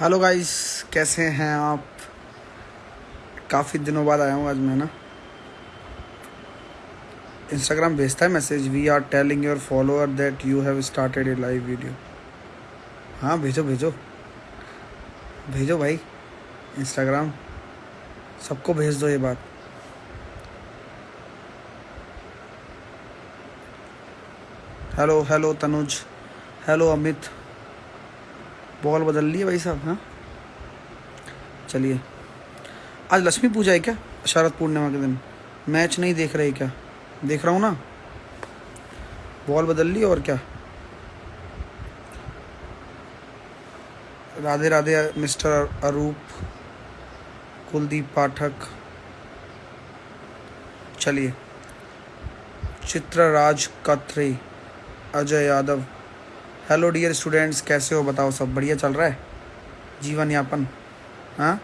Hello guys, कैसे हैं आप? काफ़ी दिनों बाद आया हूँ आज मैं ना? इंस्टाग्राम भेजता है message we are telling your follower that you have started a live video हाँ भेजो भेजो। भेजो भाई इंस्टाग्राम सबको भेज दो ये बात। Hello hello Tanuj hello Amit ball बदल ली है भाई साहब हाँ? चलिए। आज लक्ष्मी पूजा है क्या? शरद पूर्णिमा के दिन। मैच नहीं देख रहे क्या? देख रहा हूँ ना? बॉल बदल ली और क्या? राधे राधे, मिस्टर अरूप, कुलदीप पाठक। चलिए। Chitraraj Katri, Ajay Yadav. Hello dear students कैसे हो? बताओ, सब बढ़िया चल रहा है? जीवन यापन हाँ?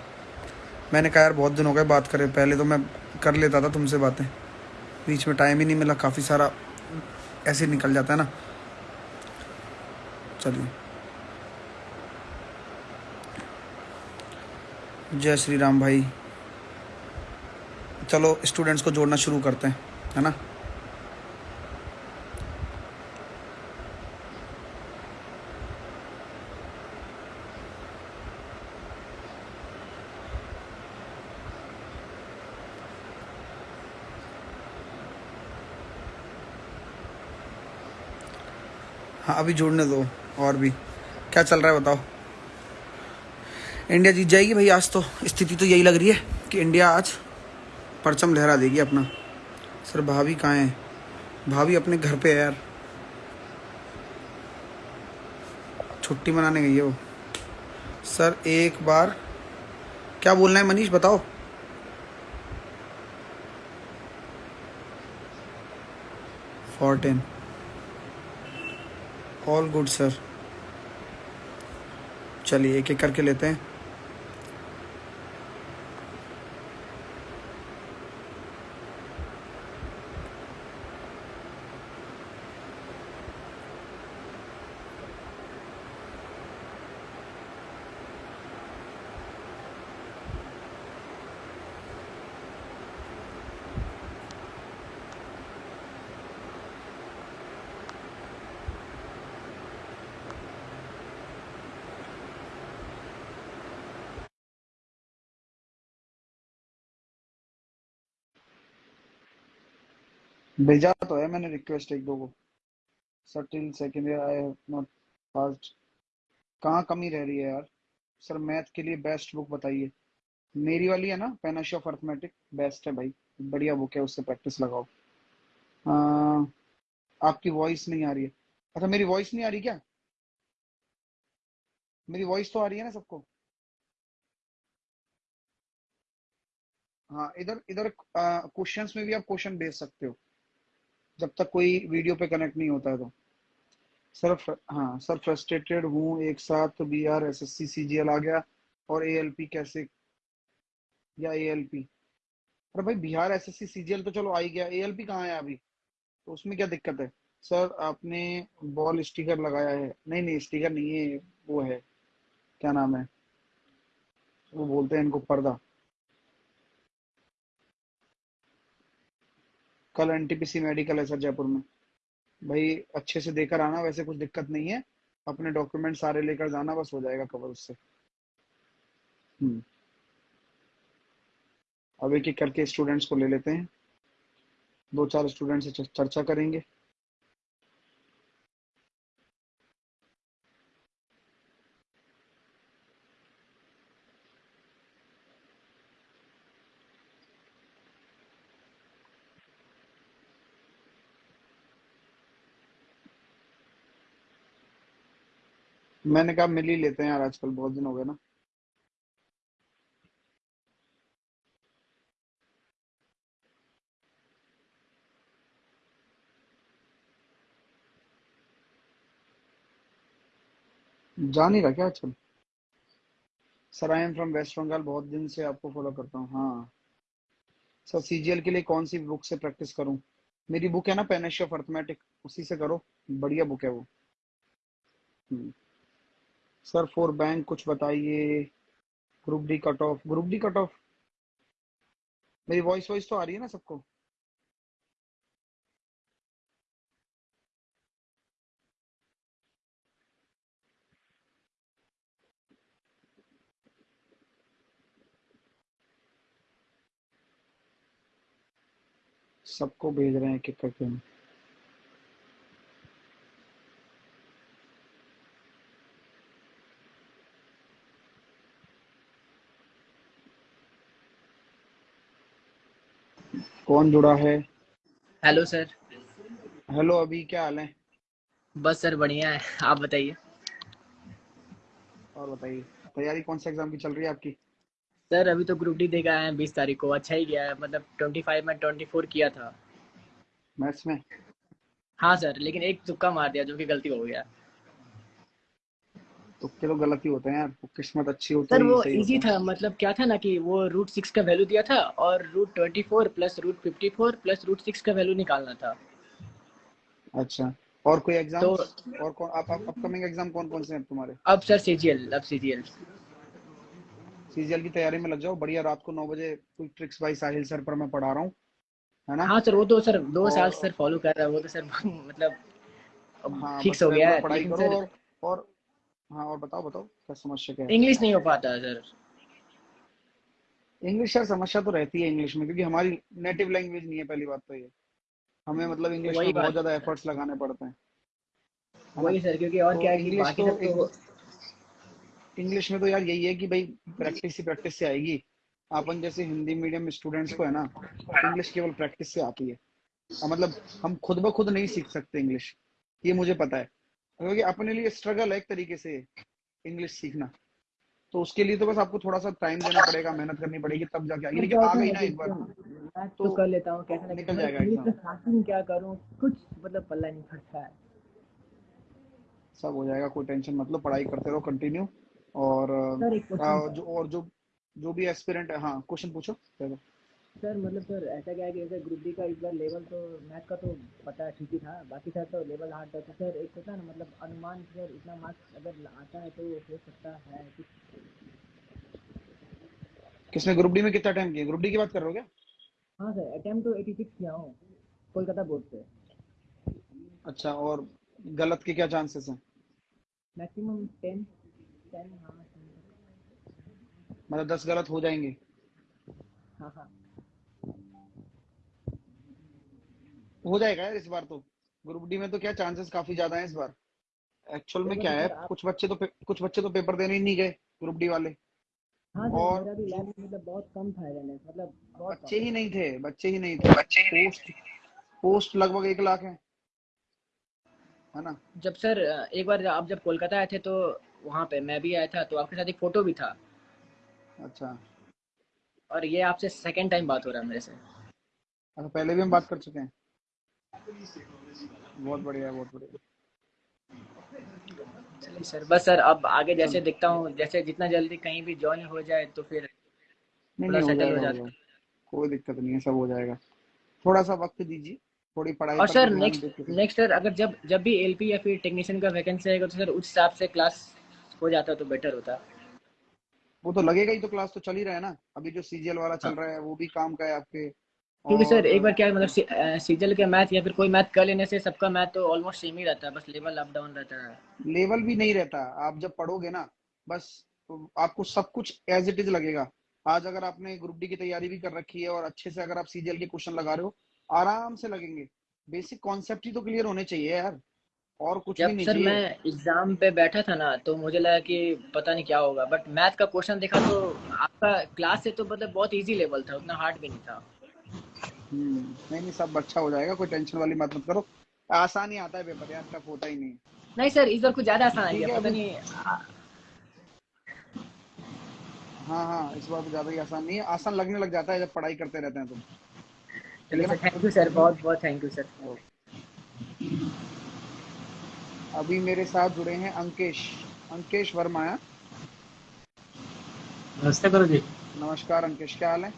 मैंने कहा, यार, बहुत दिन हो गए बात करे पहले तो मैं कर लेता था तुमसे बातें। बीच में टाइम ही नहीं मिला, काफ़ी सारा ऐसे निकल जाता है ना? चलिए। जय श्री राम भाई। चलो स्टूडेंट्स को जोड़ना शुरू करते हैं, है ना? अभी जोड़ने दो, और भी। क्या चल रहा है बताओ। इंडिया जीत जाएगी भाई, आज तो स्थिति तो यही लग रही है कि इंडिया आज परचम लहरा देगी अपना। सर, भाभी कहाँ है? भाभी अपने घर पे है यार। छुट्टी मनाने गई है वो। सर, एक बार। क्या बोलना है मनीष, बताओ। फोर्टीन ऑल गुड सर चलिए एक एक करके लेते हैं। भेजा तो है मैंने रिक्वेस्ट एक दो को। Sir till second year I have not passed कहाँ कमी रह रही है यार? सर मैथ के लिए बेस्ट बुक बताइए। मेरी वाली है ना पेनाश ऑफ़ अर्थमेटिक बेस्ट है भाई। बढ़िया बुक है उससे प्रैक्टिस लगाओ। आ, आपकी वॉइस नहीं आ रही है। अच्छा मेरी वॉइस नहीं आ रही क्या? मेरी वॉइस तो आ रही है ना सबको? हाँ इधर इधर क्वेश्चंस में भी आप क्वेश्चन भेज सकते हो। जब तक कोई वीडियो पे कनेक्ट नहीं होता है तो। सर हाँ सर फ्रस्ट्रेटेड हूँ एक साथ B R S S C C G L आ गया और ए एल पी कैसे? या ए एल पी अरे भाई Bihar S S C C G L तो चलो आ ही गया। ए एल पी कहाँ है अभी? तो उसमें क्या दिक्कत है? सर, आपने बॉल स्टिकर लगाया है। नहीं नहीं स्टिकर नहीं है, वो है। क्या नाम है? वो बोलते हैं इनको पर्दा। कल एनटीपीसी मेडिकल है सर जयपुर में। भाई, अच्छे से देकर आना, वैसे कुछ दिक्कत नहीं है। अपने डॉक्यूमेंट सारे लेकर जाना, बस हो जाएगा कवर उससे। हम्म। अब एक एक करके स्टूडेंट्स को ले लेते हैं। दो चार स्टूडेंट से चर्चा करेंगे। मैंने कहा मिल ही लेते हैं यार, आजकल बहुत दिन हो गए ना। जा नहीं रहा क्या आजकल? Sir I am from West Bengal बहुत दिन से आपको फॉलो करता हूँ। हाँ। सर सीजीएल के लिए कौन सी बुक से प्रैक्टिस करूँ? मेरी बुक है ना पेनेश अर्थमेटिक उसी से करो। बढ़िया बुक है वो। हम्म। सर फोर बैंक कुछ बताइए। Group D cut off group D cut off मेरी वॉइस वॉइस तो आ रही है ना सबको? सबको भेज रहे हैं एक करके कौन जुड़ा है? हेलो सर हेलो अभी क्या हाल है? बस सर बढ़िया है। आप बताइए। और बताइए तैयारी कौन से एग्ज़ाम की चल रही है आपकी? सर अभी तो ग्रुप डी देखा है बीस तारीख को। अच्छा ही गया है मतलब ट्वेंटी फाइव में ट्वेंटी फोर किया था। मैथ्स में? हाँ सर लेकिन एक तुक्का मार दिया जो कि गलती हो गया। तुक्के तो गलत ही होते हैं यार किस्मत अच्छी होती सर है वो इजी था मतलब क्या था ना कि वो रूट सिक्स का वैल्यू दिया था और root twenty four plus root fifty four plus root six का वैल्यू निकालना था। अच्छा और कोई एग्ज़ाम तो और कौन आप अपकमिंग एग्ज़ाम कौन कौन से हैं तुम्हारे? अब सर सीजीएल अब सीजीएल सीजीएल की तैयारी में लग जाओ बढ़िया रात को नौ बजे कोई ट्रिक्स बाई साहिल सर पर मैं पढ़ा रहा हूँ है ना? हाँ सर वो तो सर दो साल और सर फॉलो कर रहा है वो तो सर मतलब हाँ फिक्स हो गया है पढ़ाई करो और और हाँ और बताओ बताओ क्या समस्या क्या है? इंग्लिश नहीं हो पाता है सर इंग्लिश यार समस्या तो रहती है इंग्लिश में क्योंकि हमारी नेटिव लैंग्वेज नहीं है पहली बात तो ये। हमें मतलब इंग्लिश में बहुत ज़्यादा एफर्ट्स लगाने पड़ते हैं। वही सर क्योंकि और तो क्या है इंग्लिश तो तो इंग्लिश में तो यार यही है कि भाई प्रैक्टिस ही प्रैक्टिस से आएगी। अपन जैसे हिंदी मीडियम स्टूडेंट्स को है ना इंग्लिश केवल प्रैक्टिस से आती है। मतलब हम खुद ब खुद नहीं सीख सकते इंग्लिश ये मुझे पता है। क्योंकि अपने लिए स्ट्रगल है एक तरीके से इंग्लिश सीखना। तो उसके लिए तो बस आपको थोड़ा सा टाइम देना पड़ेगा मेहनत करनी पड़ेगी तब जाके आएगी लेकिन आ गई ना एक बार। तो तो कर लेता हूँ कैसे ना निकल मतलब जाएगा एग्ज़ाम क्या करूँ? कुछ मतलब पल्ला नहीं पड़ता है। सब हो जाएगा कोई टेंशन मतलब पढ़ाई करते रहो कंटिन्यू और जो और जो जो भी एस्पिरेंट है हाँ क्वेश्चन पूछो चलो सर मतलब सर ऐसा क्या है कि जैसे ग्रुप डी का इस बार लेवल तो मैथ का तो पता ठीक ही था बाकी सर तो लेवल हार्ड था। तो सर एक होता है ना मतलब अनुमान सर इतना मार्क्स अगर आता है तो हो सकता है कुछ। किसने ग्रुप डी में कितना टाइम किया? ग्रुप डी की बात कर रहे हो क्या? हाँ सर अटेम्प्ट तो एटी सिक्स किया हूँ कोलकाता बोर्ड से। अच्छा और गलत के क्या चांसेस हैं? मैक्सिमम टेन टेन हाँ मतलब दस गलत हो जाएँगे। हाँ हाँ। हो जाएगा यार इस बार तो। ग्रुप डी में तो क्या चांसेस काफ़ी ज़्यादा हैं इस बार। एक्चुअल में क्या तो है कुछ बच्चे तो कुछ बच्चे तो पेपर देने ही नहीं गए ग्रुप डी वाले। हाँ और मेरा भी लैब मतलब बहुत कम था मतलब बच्चे ही नहीं थे बच्चे ही नहीं थे। पोस्ट पोस्ट लगभग एक लाख है। है ना? जब सर एक बार आप जब कोलकाता आए थे तो वहाँ पे मैं भी आया था तो आपके साथ एक फ़ोटो भी था। अच्छा। और ये आपसे सेकंड टाइम बात हो रहा है मेरे से। अच्छा पहले भी हम बात कर चुके हैं। बहुत बढ़िया बहुत बढ़िया। चलिए सर बस सर अब आगे जैसे देखता हूँ जैसे जितना जल्दी कहीं भी ज्वाइन हो जाए तो फिर नहीं नहीं हो जाएगा हो जाएगा। कोई दिक्कत नहीं है सब हो जाएगा। थोड़ा सा वक्त दीजिए थोड़ी पढ़ाई और सर नेक्स्ट नेक्स्ट सर अगर जब जब भी एलपी या फिर टेक्नीशियन का वैकेंसी आएगा तो सर उस हिसाब से क्लास हो जाता तो बेटर होता। वो तो लगेगा ही तो क्लास तो चल ही रहा है ना। अभी जो सीजीएल वाला चल रहा है वो भी काम का है आपके। क्योंकि सर एक बार क्या है मतलब सीजल के मैथ या फिर कोई मैथ कर लेने से सबका मैथ तो ऑलमोस्ट सेम ही रहता है बस लेवल अप डाउन रहता है। लेवल भी नहीं रहता। आप जब पढ़ोगे ना बस आपको सब कुछ एज इट इज़ लगेगा। आज अगर आपने ग्रुप डी की तैयारी भी कर रखी है और अच्छे से अगर आप सीजीएल के क्वेश्चन लगा रहे हो आराम से लगेंगे। बेसिक कॉन्सेप्ट ही तो क्लियर होने चाहिए यार। और कुछ भी जब नहीं सर मैं एग्ज़ाम पे बैठा था ना तो मुझे लगा कि पता नहीं क्या होगा बट मैथ का क्वेश्चन देखा तो आपका क्लास से तो मतलब बहुत इजी लेवल था उतना हार्ड भी नहीं था। नहीं नहीं सब अच्छा हो जाएगा कोई टेंशन वाली बात मत करो। आसान ही आता है पेपर यार टफ होता ही नहीं नहीं सर इस बार कुछ ज़्यादा आसान आ गया पता नहीं। हाँ हाँ इस बार तो ज़्यादा ही आसान नहीं है। आसान लगने लग जाता है जब पढ़ाई करते रहते हैं तो ठीक चलिए सर थैंक यू सर बहुत बहुत थैंक यू सर अभी मेरे साथ जुड़े हैं अंकेश। अंकेश वर्मा है? नमस्ते गुरु जी नमस्कार अंकेश क्या हाल है?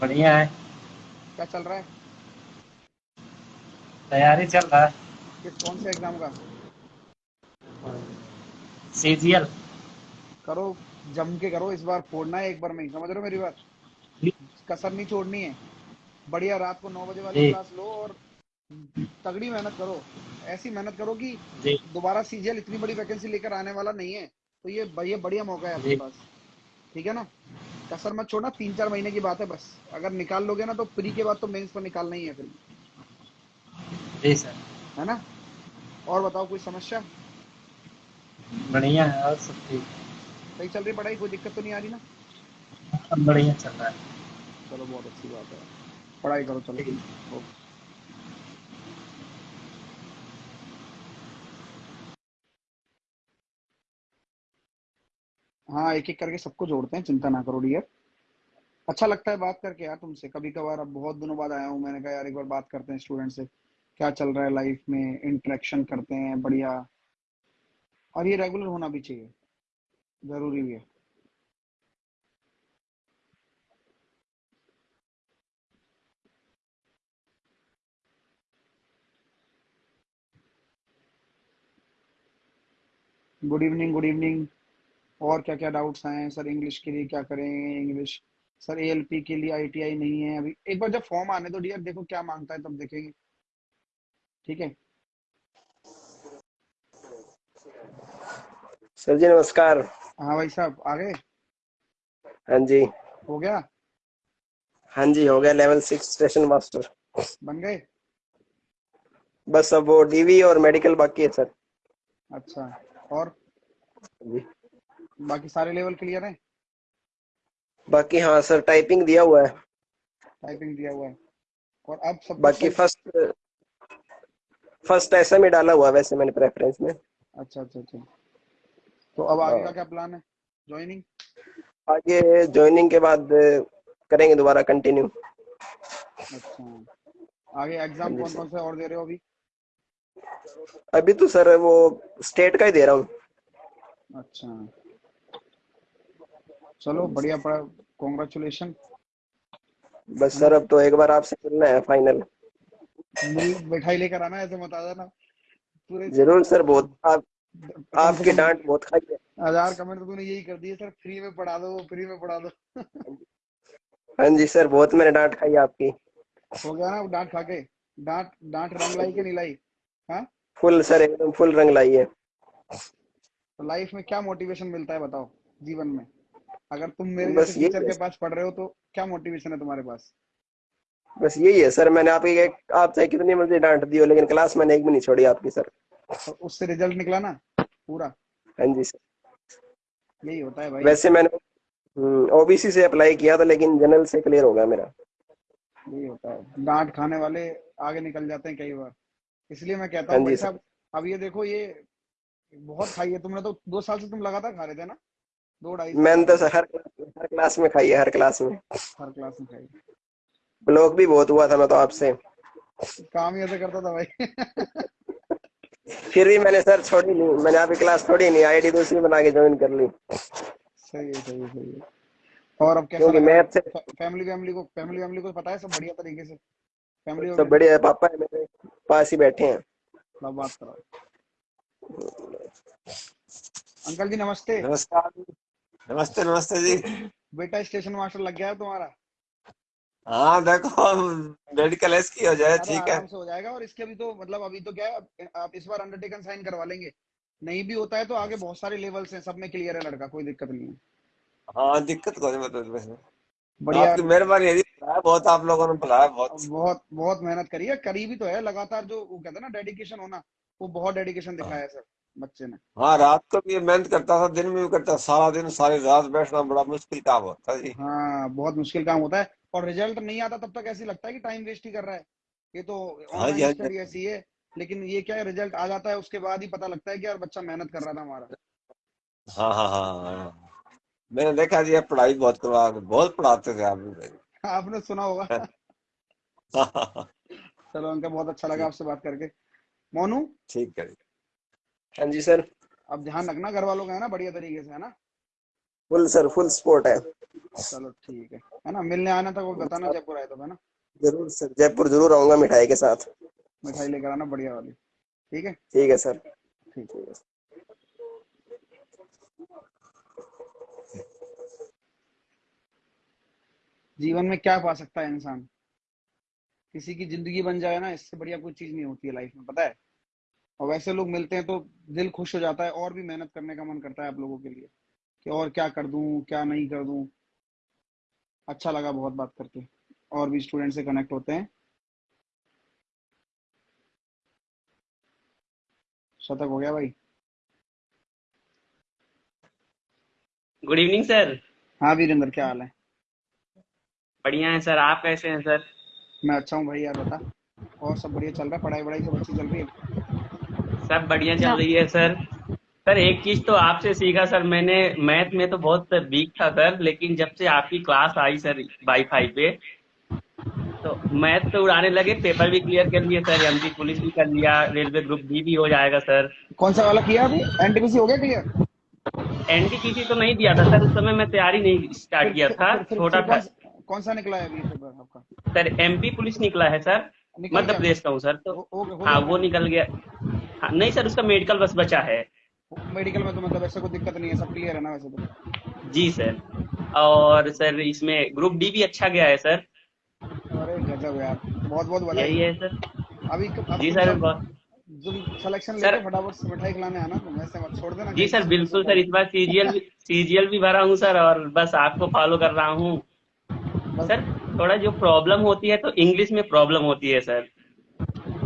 बढ़िया है। क्या चल रहा है? तैयारी चल रहा है। किस कौन से एग्ज़ाम का? सीजीएल करो जम के करो इस बार फोड़ना है एक बार में समझ रहे हो मेरी बात? कसर नहीं छोड़नी है। बढ़िया रात को नौ बजे वाली क्लास लो और तगड़ी मेहनत करो। ऐसी मेहनत करो कि दोबारा सीजीएल इतनी बड़ी वैकेंसी लेकर आने वाला नहीं है। तो ये ये बढ़िया मौका है आपके पास। ठीक है ना? कसर मत छोड़ना तीन चार महीने की बात है बस। अगर निकाल लोगे ना तो प्री के बाद तो मेंस पर निकालना ही है फिर। जी सर। है ना? और बताओ कोई समस्या? बढ़िया है और सब ठीक। सही चल रही पढ़ाई? कोई दिक्कत तो नहीं आ रही ना? बढ़िया चल रहा है। चलो बहुत अच्छी बात है। पढ़ाई करो चलो। ओके। हाँ एक एक करके सबको जोड़ते हैं, चिंता ना करो डियर अच्छा लगता है बात करके यार तुमसे। कभी कभार अब बहुत दिनों बाद आया हूँ, मैंने कहा यार एक बार बात करते हैं स्टूडेंट से, क्या चल रहा है लाइफ में इंटरेक्शन करते हैं, बढ़िया। और ये रेगुलर होना भी चाहिए। ज़रूरी भी है। गुड इवनिंग गुड इवनिंग और क्या क्या डाउट्स आए हैं? सर इंग्लिश के लिए क्या करें? इंग्लिश सर एएलपी के लिए आईटीआई नहीं है अभी। एक बार जब फॉर्म आने दो डियर देखो क्या माँगता है तब देखेंगे। ठीक है? सर जी नमस्कार। हाँ भाई साहब आ गए? हाँ जी। हो गया? हाँ जी हो गया लेवल सिक्स स्टेशन मास्टर बन गए? बस अब वो डीवी और मेडिकल बाकी है सर। अच्छा और? जी। बाकी सारे लेवल क्लियर हैं? बाकी हाँ सर टाइपिंग दिया हुआ है। टाइपिंग दिया हुआ है। और अब सब बाकी फ़र्स्ट फ़र्स्ट ऐसा में डाला हुआ वैसे मैंने प्रेफरेंस में। अच्छा अच्छा अच्छा। तो अब आगे का हाँ। क्या प्लान है? ज्वाइनिंग आगे ज्वाइनिंग के बाद करेंगे दोबारा कंटिन्यू अच्छा। आगे एग्ज़ाम हाँ कौन कौन से और दे रहे हो अभी? अभी तो सर वो स्टेट का ही दे रहा हूँ। अच्छा। चलो बढ़िया पड़ा कॉन्ग्रेचुलेशन बस सर अब तो एक बार आपसे मिलना है फाइनल मिठाई लेकर आना ऐसे मत आ जाना। पूरे ज़रूर सर बहुत आप आपकी डांट बहुत खाई है। हज़ार कमेंट तो तूने यही कर दिए सर फ्री में पढ़ा दो फ्री में पढ़ा दो। हाँ जी सर बहुत मैंने डांट खाई आपकी। हो गया ना डांट खा के। डांट डांट रंग लाई कि नहीं लाई? हाँ? फुल सर एकदम फुल रंग लाई है। तो लाइफ में क्या मोटिवेशन मिलता है बताओ जीवन में? अगर तुम मेरे बस जैसे यही टीचर के पास पढ़ रहे हो तो क्या मोटिवेशन है तुम्हारे पास? बस यही है सर मैंने आपकी एक आप चाहे कितनी मर्ज़ी डांट दी हो लेकिन क्लास मैंने एक भी नहीं छोड़ी आपकी सर। तो उससे रिज़ल्ट निकला ना पूरा? हाँ जी सर। यही होता है भाई। वैसे मैंने ओबीसी से अप्लाई किया था लेकिन जनरल से क्लियर हो गया मेरा। यही होता है। डांट खाने वाले आगे निकल जाते हैं कई बार। इसलिए मैं कहता हाँ हूँ भाई साहब अब ये देखो ये बहुत खाई है। तुमने तो दो साल से तुम लगातार खा रहे थे ना? दो ढाई मैंने तो हर हर क्लास में खाई है हर क्लास में। हर क्लास में खाई ब्लॉक भी बहुत हुआ था मैं तो आपसे। काम ही ऐसे करता था भाई। फिर भी मैंने सर छोड़ी नहीं मैंने आपकी क्लास छोड़ी नहीं आईडी दूसरी बना के ज्वाइन कर ली। सही है सही है सही है। और अब कैसा क्योंकि मैथ से फैमिली फैमिली को फैमिली फैमिली को पता है सब बढ़िया तरीके से? फैमिली सब बढ़िया है पापा है मेरे पास ही बैठे हैं। सब बात करो। अंकल जी नमस्ते। नमस्कार। नमस्ते नमस्ते जी। बेटा स्टेशन मास्टर लग गया तुम्हारा। हाँ देखो मेडिकल एस की हो जाए ठीक है। हो जाएगा और इसके अभी तो मतलब अभी तो क्या है आप- इस बार अंडरटेकन साइन करवा लेंगे। नहीं भी होता है तो आगे बहुत सारे लेवल्स हैं सब में क्लियर है लड़का कोई दिक्कत नहीं है। हाँ दिक्कत कोई नहीं मतलब बढ़िया। आपकी मेहरबानी है बहुत आप लोगों ने बुलाया बहुत। बहुत बहुत मेहनत करी है करी भी तो है लगातार जो वो कहते हैं ना डेडिकेशन होना वो बहुत डेडिकेशन दिखाया है। सर। बच्चे ने। हाँ रात को भी मेहनत करता था दिन में भी करता सारा दिन सारी रात बैठना बड़ा मुश्किल काम होता है हाँ बहुत मुश्किल काम होता है और रिज़ल्ट नहीं आता तब तक ऐसे लगता है कि टाइम वेस्ट ही कर रहा है। ये तो हाँ ऑनलाइन हाँ स्टडी ऐसी है लेकिन ये क्या है रिज़ल्ट आ जाता है उसके बाद ही पता लगता है कि यार बच्चा मेहनत कर रहा था हमारा। हाँ हाँ हाँ हाँ मैंने देखा जी आप पढ़ाई बहुत करवा बहुत पढ़ाते थे आप। आपने सुना होगा। चलो अंकल बहुत अच्छा लगा आपसे बात करके। मोनू? ठीक है हाँ जी सर अब ध्यान रखना घर वालों का है ना बढ़िया तरीके से है ना? फुल सर फुल सपोर्ट है। चलो ठीक है। है ना मिलने आना तक वो बताना जयपुर आए तो है ना? ज़रूर सर जयपुर ज़रूर आऊँगा मिठाई के साथ। मिठाई लेकर आना बढ़िया वाली। ठीक है? ठीक है सर ठीक है। जीवन में क्या पा सकता है इंसान? किसी की ज़िंदगी बन जाए ना इससे बढ़िया कोई चीज़ नहीं होती है लाइफ में पता है? और वैसे लोग मिलते हैं तो दिल खुश हो जाता है और भी मेहनत करने का मन करता है आप लोगों के लिए कि और क्या कर दूँ क्या नहीं कर दूँ। अच्छा लगा बहुत बात करके। और भी स्टूडेंट से कनेक्ट होते हैं। शतक हो गया भाई। गुड इवनिंग सर हाँ वीरेंद्र क्या हाल है? बढ़िया है सर आप कैसे हैं सर मैं अच्छा हूँ भाई यार बता। और सब बढ़िया चल रहा है? पढ़ाई वढ़ाई सब अच्छी चल रही है? सब बढ़िया चल रही है सर। सर एक चीज़ तो आपसे सीखा सर मैंने मैथ में तो बहुत वीक था सर लेकिन जब से आपकी क्लास आई सर वाईफाई पे तो मैथ तो उड़ाने लगे पेपर भी क्लियर कर लिए सर एमपी पुलिस भी कर लिया रेलवे ग्रुप डी भी हो जाएगा सर। कौन सा वाला किया अभी? एनटीपीसी हो गया क्लियर एनटीपीसी तो नहीं दिया था सर उस समय मैं तैयारी नहीं स्टार्ट किया था छोटा था। कौन, सा निकला है अभी पेपर आपका? सर एमपी पुलिस निकला है सर। मध्य प्रदेश का हूँ सर तो हो- वो निकल गया। हाँ, नहीं सर उसका मेडिकल बस बचा है। मेडिकल में तो मतलब ऐसा कोई दिक्कत नहीं है सब क्लियर है ना वैसे तो। जी सर और सर इसमें ग्रुप डी भी अच्छा गया है सर अरे गजब यार। बहुत बहुत बधाई है सर अभी जी सर सिलेक्शन लेके फटाफट से मिठाई खिलाने आना तुम ऐसे मत छोड़ देना। जी सर बिल्कुल सर इस बार सीजीएल सीजीएल भी भरा हूँ सर और बस आपको फॉलो कर रहा हूँ। सर थोड़ा जो प्रॉब्लम होती है तो इंग्लिश में प्रॉब्लम होती है सर।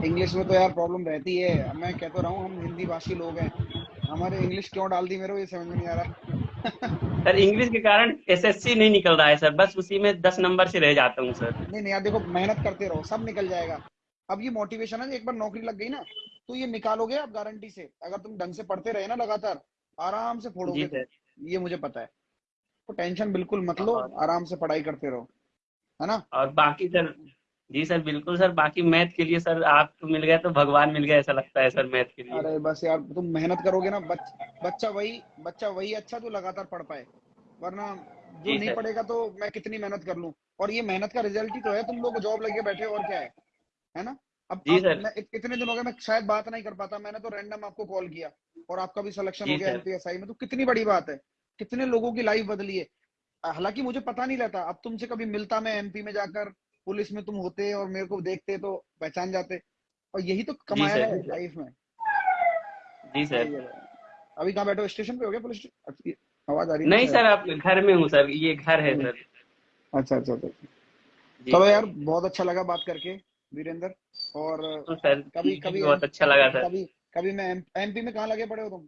इंग्लिश में तो यार प्रॉब्लम रहती है। मैं कह तो रहा हूँ हम हिंदी भाषी लोग हैं। हमारे इंग्लिश क्यों डाल दी मेरे को ये समझ में नहीं आ रहा। सर इंग्लिश के कारण एसएससी नहीं निकल रहा है सर। बस उसी में दस नंबर से रह जाता हूँ सर। नहीं नहीं यार देखो मेहनत करते रहो सब निकल जाएगा। अब ये मोटिवेशन है एक बार नौकरी लग गई ना तो ये निकालोगे आप गारंटी से। अगर तुम ढंग से पढ़ते रहे ना लगातार आराम से फोड़ोगे। ये मुझे पता है। तो टेंशन बिल्कुल मत लो आराम से पढ़ाई करते रहो। है ना? और बाकी सर जी सर बिल्कुल सर बाकी मैथ के लिए सर आप तो मिल गए तो भगवान मिल गए ऐसा लगता है सर मैथ के लिए। अरे बस यार तुम मेहनत करोगे ना बच, बच्चा वही बच्चा वही अच्छा जो लगातार पढ़ पाए। वरना जो नहीं। पढ़ेगा तो मैं कितनी मेहनत कर लूँ? और ये मेहनत का रिज़ल्ट ही तो है तुम लोग जॉब लगे बैठे और क्या है? है ना? अब, जी सर। मैं इतने दिन हो गए मैं शायद बात नहीं कर पाता मैंने तो रैंडम आपको कॉल किया और आपका भी सिलेक्शन हो गया। एमपीएसआई में तो कितनी बड़ी बात है। कितने लोगों की लाइफ बदली है। हालाँकि मुझे पता नहीं रहता। अब तुमसे कभी मिलता मैं एमपी में जाकर पुलिस में तुम होते और मेरे को देखते तो पहचान जाते। और यही तो कमाया है लाइफ में। जी सर। अभी कहाँ बैठे हो? स्टेशन पे हो गया पुलिस आवाज़ आ रही नहीं सर आप घर में हूँ सर। ये घर है सर। अच्छा अच्छा अच्छा। चलो यार बहुत अच्छा लगा बात करके वीरेंद्र। और तो सर कभी कभी बहुत अच्छा लगा सर। कभी कभी मैं एमपी में कहाँ लगे पड़े हो तुम?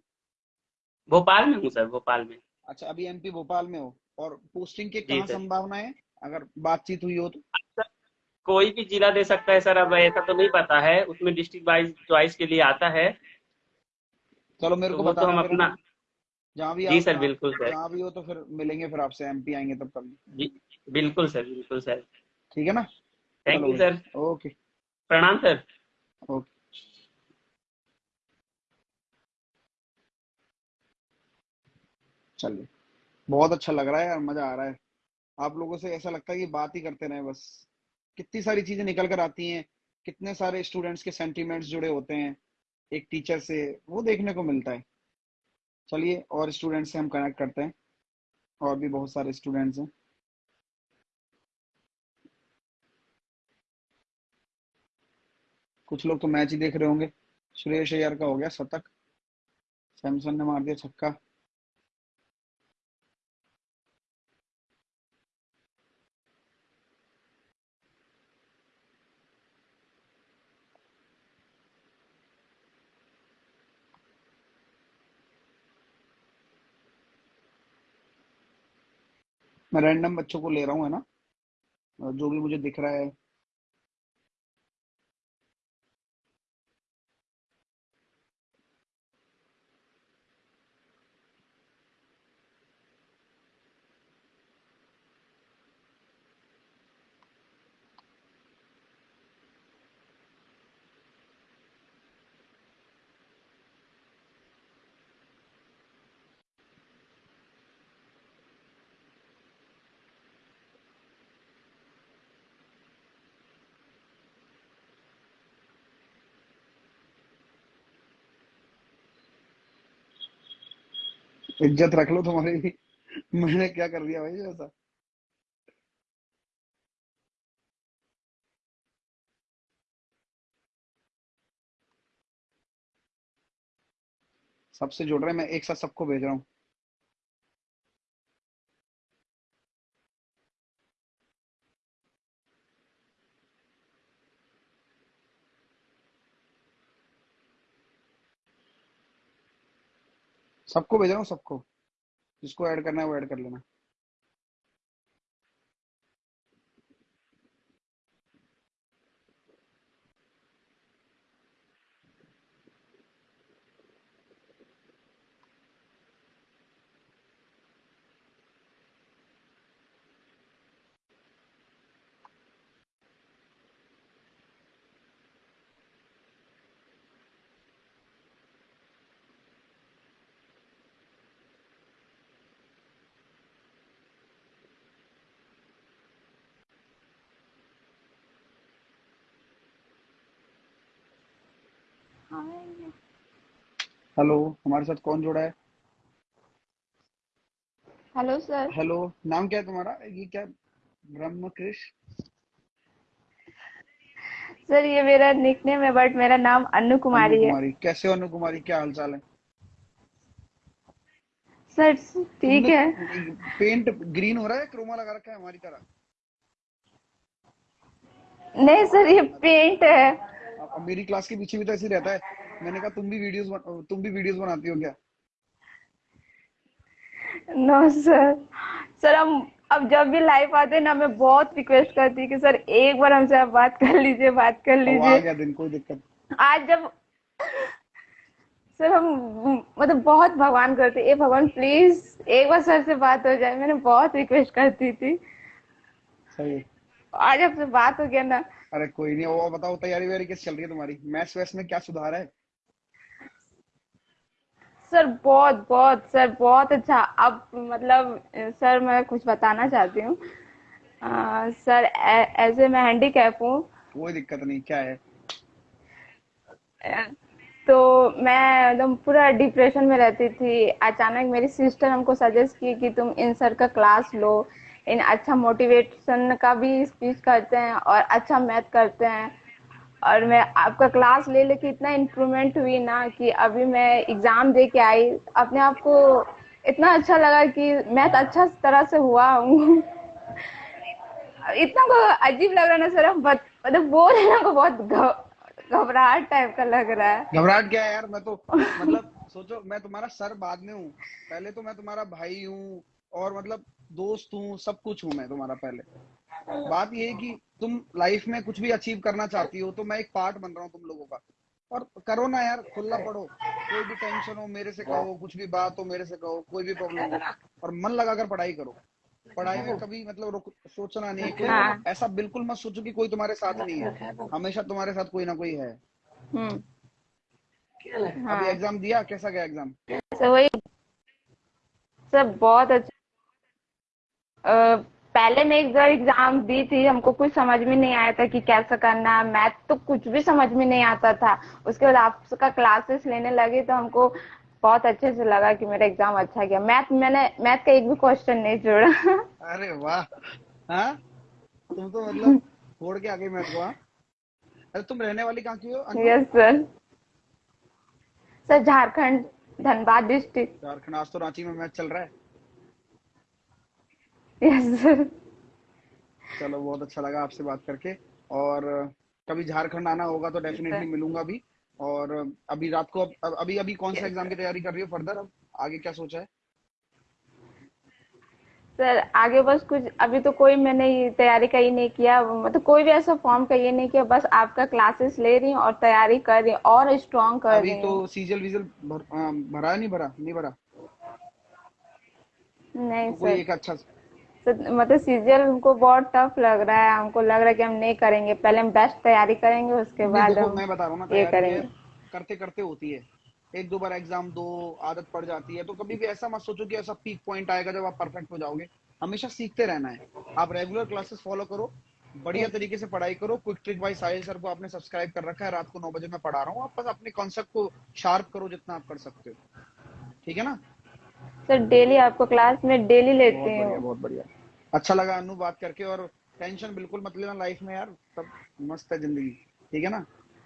भोपाल में हूँ सर भोपाल में। अच्छा अभी एमपी भोपाल में हो। और पोस्टिंग के कहाँ। संभावना है अगर बातचीत हुई हो तो। कोई भी जिला दे सकता है सर अब ऐसा तो नहीं पता है। उसमें डिस्ट्रिक्ट वाइज चॉइस के लिए आता है। चलो मेरे तो को वो तो हम अपना जहाँ भी जी सर बिल्कुल सर। जहाँ भी हो तो फिर मिलेंगे फिर आपसे एमपी आएँगे तब कभी जी बिल्कुल सर बिल्कुल सर। ठीक है ना? थैंक यू सर ओके प्रणाम सर ओके चलिए। बहुत अच्छा लग रहा है और मज़ा आ रहा है। आप लोगों से ऐसा लगता है कि बात ही करते रहे बस। कितनी सारी चीज़ें निकल कर आती हैं, कितने सारे स्टूडेंट्स के सेंटिमेंट्स जुड़े होते हैं एक टीचर से, वो देखने को मिलता है। चलिए, और स्टूडेंट्स से हम कनेक्ट करते हैं, और भी बहुत सारे स्टूडेंट्स हैं। कुछ लोग तो मैच ही देख रहे होंगे। सुरेश अय्यर का हो गया शतक। सैमसन ने मार दिया छक्का। मैं रैंडम बच्चों को ले रहा हूँ, है ना? जो भी मुझे दिख रहा है। इज़्ज़त रख लो तुम्हारी। मैंने क्या कर दिया भाई ऐसा? सबसे जुड़ रहे हैं मैं एक साथ सबको भेज रहा हूँ। सबको भेज रहा हूँ सबको। जिसको ऐड करना है वो ऐड कर लेना। हेलो हमारे साथ कौन जुड़ा है? Hello sir. हेलो नाम क्या है तुम्हारा? ये क्या ब्रह्म कृष सर ये मेरा निकनेम है बट मेरा नाम अनु अनु कुमारी है। कुमारी कैसे अनु कुमारी क्या हाल चाल है? सर ठीक है। पेंट ग्रीन हो रहा है क्रोमा लगा रखा है हमारी तरह? नहीं सर ये पेंट है। अब अब मेरी क्लास के पीछे भी तो ऐसे रहता है। मैंने कहा तुम भी वीडियोस बन, तुम भी वीडियोस बनाती हो क्या? नो सर सर हम अब जब भी लाइव आते हैं ना मैं बहुत रिक्वेस्ट करती हूँ कि सर एक बार हमसे आप बात कर लीजिए बात कर आ लीजिए। गया दिन कोई दिक्कत आज जब सर हम मतलब बहुत भगवान करते ए भगवान प्लीज़ एक बार सर से बात हो जाए। मैंने बहुत रिक्वेस्ट करती थी। सही आज आपसे बात हो गया ना अरे कोई नहीं वो बताओ तैयारी वैयारी कैसे चल रही है तुम्हारी? मैथ्स वैस में क्या सुधार है? सर बहुत बहुत सर बहुत अच्छा। अब मतलब सर मैं कुछ बताना चाहती हूँ। सर ऐसे मैं हैंडीकैप हूँ। कोई दिक्कत नहीं क्या है? तो मैं एकदम पूरा डिप्रेशन में रहती थी। अचानक मेरी सिस्टर हमको सजेस्ट की कि तुम इन सर का क्लास लो। इन अच्छा मोटिवेशन का भी स्पीच करते हैं और अच्छा मैथ करते हैं। और मैं आपका क्लास ले लेके इतना इम्प्रूवमेंट हुई ना कि अभी मैं एग्ज़ाम दे के आई। अपने आप को इतना अच्छा लगा कि मैथ अच्छा तरह से हुआ हूँ। इतना को अजीब लग रहा ना सर मतलब बोल रहे ना को बहुत घबराहट टाइप का लग रहा है। घबराहट क्या है यार? मैं तो मतलब सोचो, मैं तुम्हारा सर बाद में हूँ। पहले तो मैं तुम्हारा भाई हूँ और मतलब दोस्त हूँ सब कुछ हूँ मैं तुम्हारा पहले। बात ये है कि तुम लाइफ में कुछ भी अचीव करना चाहती हो तो मैं एक पार्ट बन रहा हूँ तुम लोगों का। और करो ना यार खुला पढ़ो कोई भी टेंशन हो मेरे से कहो कुछ भी बात हो मेरे से कहो कोई भी प्रॉब्लम हो और मन लगाकर पढ़ाई करो। पढ़ाई में कभी मतलब रुक सोचना नहीं कोई हाँ। ऐसा बिल्कुल मत सोचो कि कोई तुम्हारे साथ नहीं है। हमेशा तुम्हारे साथ कोई ना कोई है। हम्म। अभी हाँ। एग्ज़ाम दिया? कैसा गया एग्ज़ाम सर वही सर बहुत अच्छा पहले मैं एक बार एग्ज़ाम दी थी हमको कुछ समझ में नहीं आया था कि कैसे करना है। मैथ तो कुछ भी समझ में नहीं आता था। उसके बाद आपका क्लासेस लेने लगे तो हमको बहुत अच्छे से लगा कि मेरा एग्ज़ाम अच्छा गया। मैथ मैंने मैथ का एक भी क्वेश्चन नहीं जोड़ा अरे वाह! हाँ? तुम तो मतलब छोड़ के आ गई मेरे को हाँ? अरे तुम रहने वाली कहाँ की हो yes sir sir Jharkhand Dhanbad district Jharkhand आज तो रांची में मैच चल रहा है। यस सर चलो बहुत अच्छा लगा आपसे बात करके। और कभी झारखंड आना होगा तो डेफिनेटली मिलूँगा भी। और अभी रात को अब अभी अभी कौन सा एग्ज़ाम की तैयारी कर रही हो? फर्दर अब आगे क्या सोचा है? सर आगे बस कुछ अभी तो कोई मैंने तैयारी का ही नहीं किया। मतलब कोई भी ऐसा फॉर्म का ये नहीं किया। बस आपका क्लासेस ले रही हूँ और तैयारी कर रही हूँ और स्ट्रॉन्ग कर अभी रही तो सीजल विजल भर, भरा नहीं भरा? नहीं भरा? नहीं तो कोई सर एक अच्छा सर मतलब सीरियल हमको बहुत टफ लग रहा है हमको लग रहा है कि हम नहीं करेंगे। पहले हम बेस्ट तैयारी करेंगे उसके बाद हम मैं बता रहा हूँ ना ये करेंगे। करते करते होती है। एक दो बार एग्ज़ाम दो आदत पड़ जाती है। तो कभी भी ऐसा मत सोचो कि ऐसा पीक पॉइंट आएगा जब आप परफेक्ट हो जाओगे। हमेशा सीखते रहना है। आप रेगुलर क्लासेस फॉलो करो बढ़िया तरीके से पढ़ाई करो। Quick trick by Sahil sir को आपने सब्सक्राइब कर रखा है रात को नौ बजे मैं पढ़ा रहा हूँ। आप बस अपने कॉन्सेप्ट को शार्प करो जितना आप कर सकते हो। ठीक है ना? सर डेली आपको क्लास में डेली लेते हैं। बहुत बढ़िया। अच्छा लगा अनु बात करके और टेंशन बिल्कुल मत लेना लाइफ में यार सब मस्त है ज़िंदगी। ठीक है ना?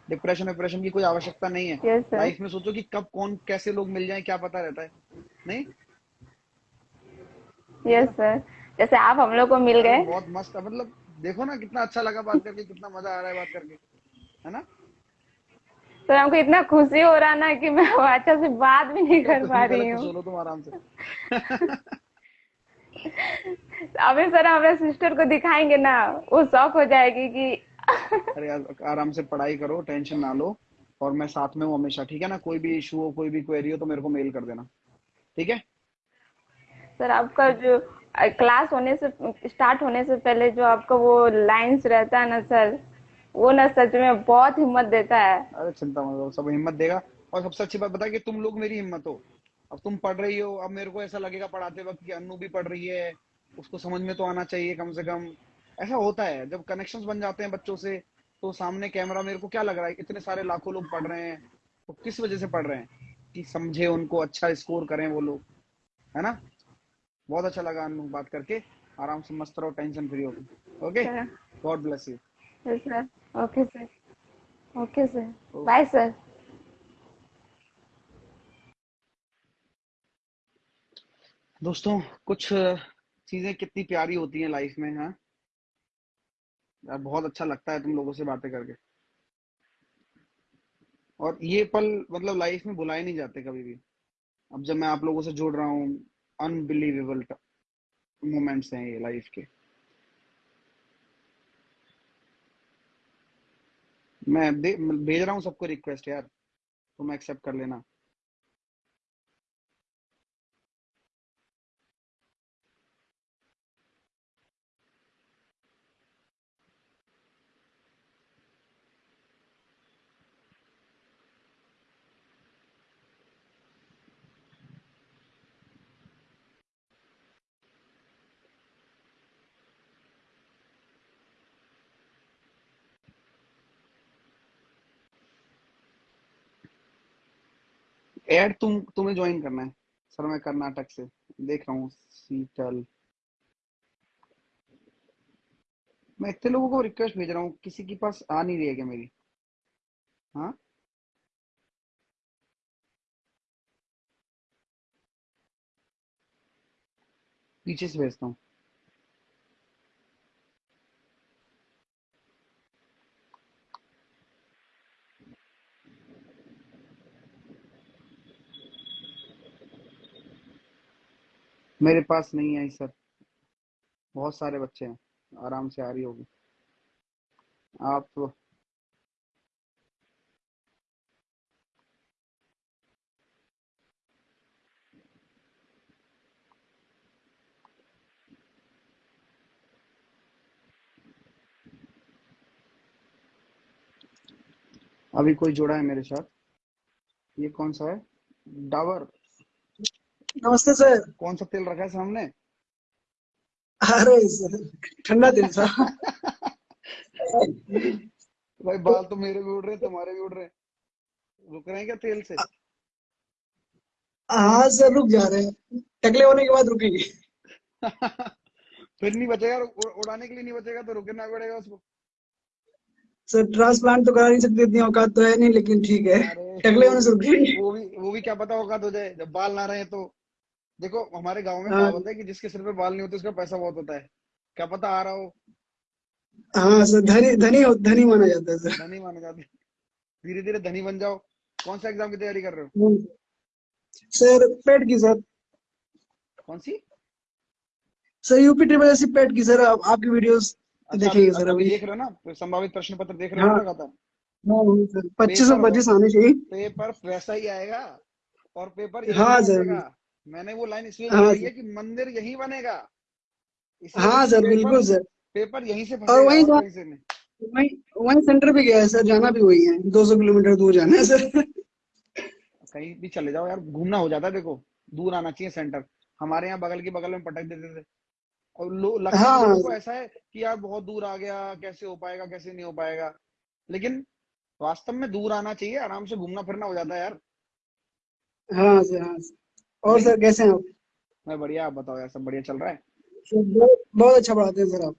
डिप्रेशन डिप्रेशन की कोई आवश्यकता नहीं है। लाइफ में सोचो कि कब कौन कैसे लोग मिल जाए क्या पता रहता है। नहीं? यस सर जैसे आप हम लोग को मिल गए। बहुत मस्त है। मतलब देखो ना कितना अच्छा लगा बात करके कितना मज़ा आ रहा है बात करके। है ना? सर हमको इतना खुशी हो रहा ना कि मैं अच्छा से बात भी नहीं कर पा रही हूँ। हो तुम आराम से। अभी सर हम अपने सिस्टर को दिखाएँगे ना वो शौक हो जाएगी कि अरे आराम से पढ़ाई करो टेंशन ना लो और मैं साथ में हूँ हमेशा ठीक है ना? कोई भी इशू हो कोई भी क्वेरी हो तो मेरे को मेल कर देना ठीक है? सर आपका जो क्लास होने से स्टार्ट होने से पहले जो आपका वो लाइंस रहता है ना सर वो ना सच में बहुत हिम्मत देता है। अरे चिंता मत करो सब हिम्मत देगा और सबसे अच्छी बात बता कि तुम लोग मेरी हिम्मत हो। अब तुम पढ़ रही हो अब मेरे को ऐसा लगेगा पढ़ाते वक्त कि अन्नू भी पढ़ रही है उसको समझ में तो आना चाहिए कम से कम। ऐसा होता है जब कनेक्शंस बन जाते हैं बच्चों से तो सामने कैमरा मेरे को क्या लग रहा है इतने सारे लाखों लोग पढ़ रहे हैं तो किस वजह से पढ़ रहे हैं? कि समझे उनको अच्छा स्कोर करें वो लोग है ना? बहुत अच्छा लगा अनु बात करके आराम से मस्त रहो टेंशन फ्री हो okay god bless you sir okay sir okay sir bye sir दोस्तों, कुछ चीज़ें कितनी प्यारी होती हैं लाइफ में हाँ? यार, बहुत अच्छा लगता है तुम लोगों से बातें करके। और ये पल मतलब लाइफ में भुलाए नहीं जाते कभी भी। अब जब मैं आप लोगों से जुड़ रहा हूँ अनबिलीवेबल मोमेंट्स हैं ये लाइफ के। मैं भेज रहा हूँ सबको रिक्वेस्ट यार तुम एक्सेप्ट कर लेना। ऐड तुम, तुम्हें ज्वाइन करना है सर मैं कर्नाटक से। देख रहा हूँ सीटल मैं इतने लोगों को रिक्वेस्ट भेज रहा हूँ, किसी के पास आ नहीं रही है क्या मेरी? हाँ? पीछे से भेजता हूँ। मेरे पास नहीं आई सर बहुत सारे बच्चे हैं। आराम से आ रही होगी। आप तो अभी कोई जुड़ा है मेरे साथ? ये कौन सा है? डाबर नमस्ते सर। कौन सा तेल रखा है सामने? अरे सर ठंडा तेल था। भाई बाल तो मेरे भी उड़ रहे तुम्हारे भी उड़ रहे। रुक रहे हैं क्या तेल से? हाँ सर रुक जा रहे हैं। टकले होने के बाद रुकेंगे। फिर नहीं बचेगा उड़ाने के लिए नहीं बचेगा तो रुकना पड़ेगा उसको। सर ट्रांसप्लांट तो करा नहीं सकते इतनी औकात तो है नहीं लेकिन ठीक है। टकले होने से रुकेंगे। वो भी वो भी क्या पता औकात हो जाए जब बाल ना रहे तो। देखो हमारे गाँव में हाँ। कहावत है कि जिसके सिर पे बाल नहीं होते उसका पैसा बहुत होता है। क्या पता आ रहा हो? हाँ सर धनी धनी धनी माना जाता है सर। धनी माने जाते धीरे धीरे धनी बन जाओ। कौन सा एग्ज़ाम की तैयारी कर रहे हो। सर पेट की सर। कौन सी? Sir UP triple S PET की सर आप, आपकी वीडियोस अच्छा देखेंगे सर अभी अभी। देख रहे हो ना? संभावित प्रश्न पत्र देख रहे हो हाँ। ना लगातार? हाँ हाँ, पच्चीस सौ पच्चीस आने चाहिए। पेपर वैसा ही आएगा और पेपर हाँ, सर। मैंने वो लाइन इसलिए हाँ, है कि मंदिर यही बनेगा। हाँ सर बिल्कुल सर पेपर यहीं से और वहीं वहीं वहीं सेंटर पे गया है सर जाना भी वही है। दो सौ किलोमीटर दूर जाना है सर। कहीं भी चले जाओ यार घूमना हो जाता है देखो दूर आना चाहिए सेंटर हमारे यहाँ बगल के बगल में पटक देते थे। और लो, लगता हाँ। लोगों ऐसा है कि यार बहुत दूर आ गया कैसे हो पाएगा कैसे नहीं हो पाएगा। लेकिन वास्तव में दूर आना चाहिए आराम से घूमना फिरना हो जाता है यार। हाँ सर हाँ सर। और सर कैसे हैं आप? मैं बढ़िया आप बताओ यार सब बढ़िया चल रहा है? बहुत अच्छा पढ़ाते हैं सर आप।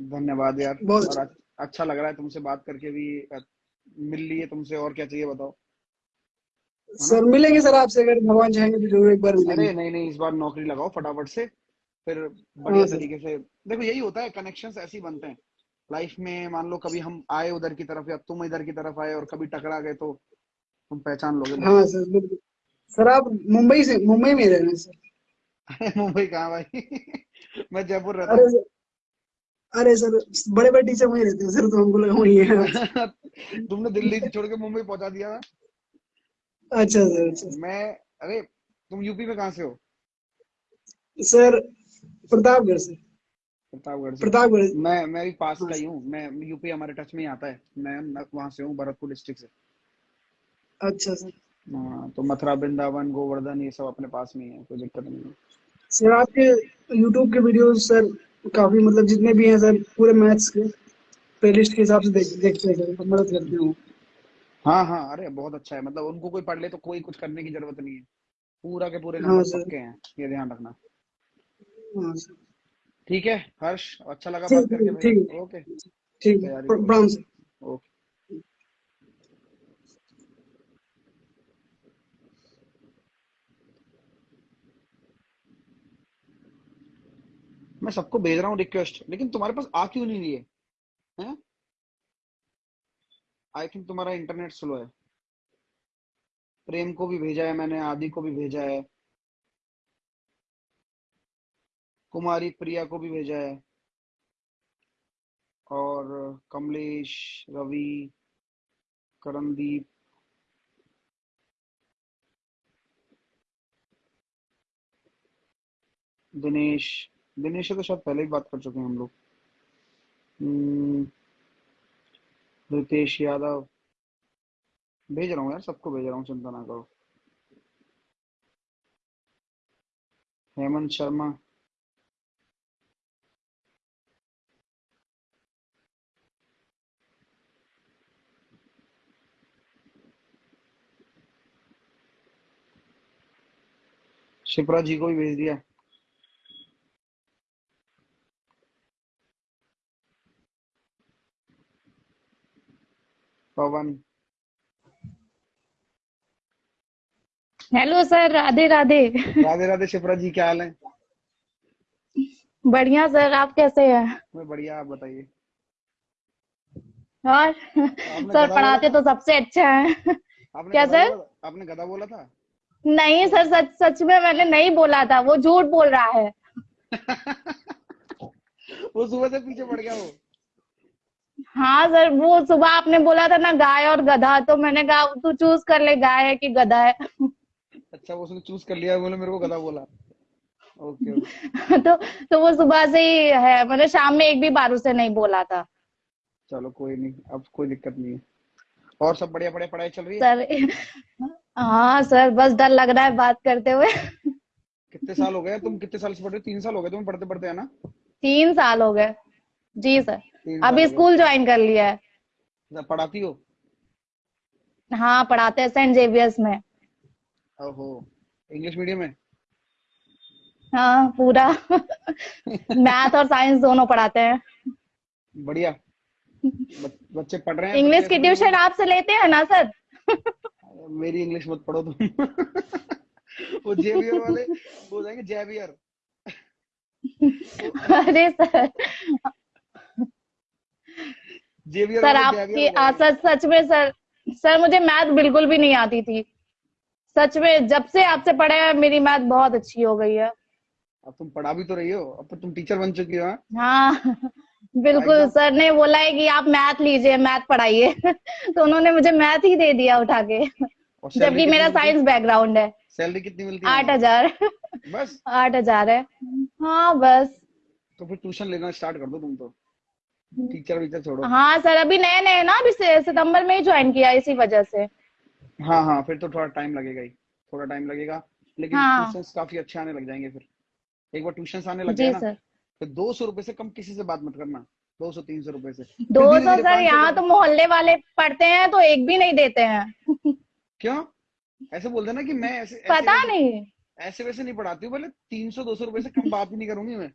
धन्यवाद यार। बहुत अच्छा अच्छा लग रहा है तुमसे बात करके भी मिल लिए तुमसे और क्या चाहिए बताओ? सर मिलेंगे सर आपसे अगर भगवान चाहेंगे तो ज़रूर एक बार अरे मिलेंगे नहीं नहीं इस बार नौकरी लगाओ फटाफट से फिर बढ़िया हाँ तरीके से। देखो यही होता है कनेक्शंस ऐसे ही बनते हैं। लाइफ में मान लो कभी हम आए उधर की तरफ़ या तुम इधर की तरफ़ आए और कभी टकरा गए तो तुम पहचान लोगे हाँ सर बिल्कुल। सर आप मुंबई से मुंबई में रह रहे हैं सर। मुंबई कहाँ भाई? मैं जयपुर रहता हूँ। अरे सर बड़े बड़े टीचर वहीं रहते हैं सर तो हमको लगा वहीं है। तुमने दिल्ली छोड़ के मुंबई पहुँचा दिया अच्छा सर अच्छा। मैं अरे तुम यूपी में कहाँ से हो? सर प्रतापगढ़ से। प्रतापगढ़ प्रतापगढ़ मैं मैं भी पास का ही हूँ। मैं यूपी हमारे टच में ही आता है। मैं वहाँ से हूँ भरतपुर डिस्ट्रिक्ट से। अच्छा सर। तो मथुरा वृंदावन गोवर्धन ये सब अपने पास में है कोई दिक्कत नहीं है। सर आपके यूट्यूब के वीडियोस सर काफ़ी मतलब जितने भी हैं सर पूरे मैथ्स के प्लेलिस्ट के हिसाब से देख देखते हैं सर मदद करते हूँ। हाँ हाँ अरे बहुत अच्छा है मतलब उनको कोई पढ़ ले तो कोई कुछ करने की ज़रूरत नहीं है। पूरा के पूरे हाँ नंबर सर। पक्के हैं ये ध्यान रखना। हाँ सर। ठीक है हर्ष अच्छा लगा बात करके है। ओके। ठीक है ओके। मैं सबको भेज रहा हूँ रिक्वेस्ट लेकिन तुम्हारे पास आ क्यों नहीं रही है? आई थिंक तुम्हारा इंटरनेट स्लो है। प्रेम को भी भेजा है मैंने, आदि को भी भेजा है। कुमारी प्रिया को भी भेजा है। और कमलेश, रवि करणदीप दिनेश। दिनेश तो शायद पहले ही बात कर चुके हैं हम लोग। हम्म, रितेश यादव। भेज रहा हूँ यार सबको भेज रहा हूँ चिंता ना करो। हेमंत शर्मा। शिप्रा जी को भी भेज दिया। पवन। Hello sir Radhe Radhe. Radhe Radhe Shipra ji क्या हाल है? बढ़िया सर आप कैसे हैं? मैं बढ़िया आप बताइए। और? सर पढ़ाते तो सबसे अच्छा है। क्या सर आपने गधा बोला था? नहीं सर सच सच में मैंने नहीं बोला था। वो झूठ बोल रहा है। वो सुबह से पीछे पड़ गया वो। हाँ सर वो सुबह आपने बोला था ना गाय और गधा तो मैंने कहा तू चूज़ कर ले गाय है कि गधा है? अच्छा वो उसने चूज़ कर लिया बोले मेरे को गधा बोला। ओके तो तो वो सुबह से ही है मतलब शाम में एक भी बार उसे नहीं बोला था। चलो कोई नहीं अब कोई दिक्कत नहीं है। और सब बढ़िया बढ़िया पढ़ाई चल रही है? सर हाँ सर बस डर लग रहा है बात करते हुए। कितने साल हो गए? तुम कितने साल से पढ़ रहे हो? तीन साल हो गए तुम्हें पढ़ते पढ़ते है ना? तीन साल हो गए। जी सर। अभी स्कूल ज्वाइन कर लिया है। पढ़ाती हो? हाँ पढ़ाते हैं सेंट जेवियर्स में। ओहो इंग्लिश मीडियम में हाँ पूरा। मैथ और साइंस दोनों पढ़ाते हैं। बढ़िया। बच्चे पढ़ रहे हैं इंग्लिश की ट्यूशन आपसे लेते हैं ना सर? मेरी इंग्लिश मत पढ़ो तुम। वो जेवियर वाले वो जाएँगे जेवियर। अरे सर जेवियर सर आपकी सच सच में सर सर मुझे मैथ बिल्कुल भी नहीं आती थी। सच में जब से आपसे पढ़े हैं मेरी मैथ बहुत अच्छी हो गई है। अब तुम पढ़ा भी तो रही हो अब तो तुम टीचर बन चुकी हो हाँ? हाँ बिल्कुल सर ने बोला है कि आप मैथ लीजिए मैथ पढ़ाइए। तो उन्होंने मुझे मैथ ही दे दिया उठा के। जबकि मेरा साइंस बैकग्राउंड है। सैलरी कितनी मिलती है? आठ हज़ार। बस। आठ हज़ार है। हाँ बस। तो फिर ट्यूशन लेना स्टार्ट कर दो तुम तो। टीचर वीचर छोड़ो। हाँ सर अभी नए नए ना अभी सितंबर में ही ज्वाइन किया इसी वजह से। हाँ हाँ फिर तो थोड़ा टाइम लगेगा ही थोड़ा टाइम लगेगा लेकिन हाँ। ट्यूशन काफ़ी अच्छे आने लग जाएँगे फिर। एक बार ट्यूशन आने लग जी गए ना सर। दो सौ रुपये से कम किसी से बात मत करना दो सौ तीन सौ रुपये से। दो सौ सर यहाँ तो मोहल्ले वाले पढ़ते हैं तो एक भी नहीं देते हैं। क्यों? ऐसे बोल देना कि मैं ऐसे ऐसे पता वैसे नहीं। ऐसे वैसे नहीं पढ़ाती हूँ बोले तीन सौ दो सौ रुपये से कम बात ही नहीं करूँगी मैं।